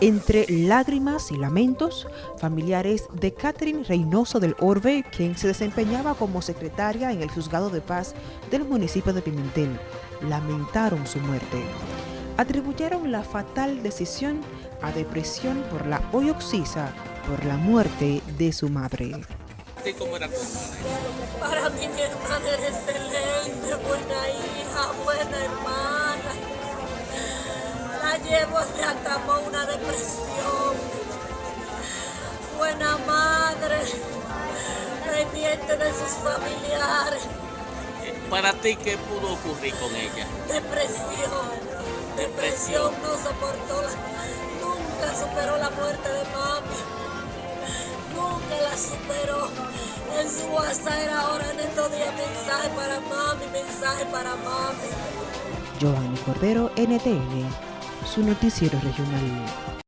Entre lágrimas y lamentos, familiares de Catherine Reynoso del Orbe, quien se desempeñaba como secretaria en el Juzgado de Paz del municipio de Pimentel, lamentaron su muerte. Atribuyeron la fatal decisión a depresión por la oxisa por la muerte de su madre. ¿Cómo era tu hermana? Para mí mi hermana La llevo, se acabó una depresión. Buena madre, pendiente de sus familiares. ¿Para ti qué pudo ocurrir con ella? Depresión. Depresión, no soportó, la, nunca superó la muerte de mami. Nunca la superó. En su WhatsApp era ahora en estos días mensaje para mami, mensaje para mami. Giovanni Cordero, NTN, su noticiero regional.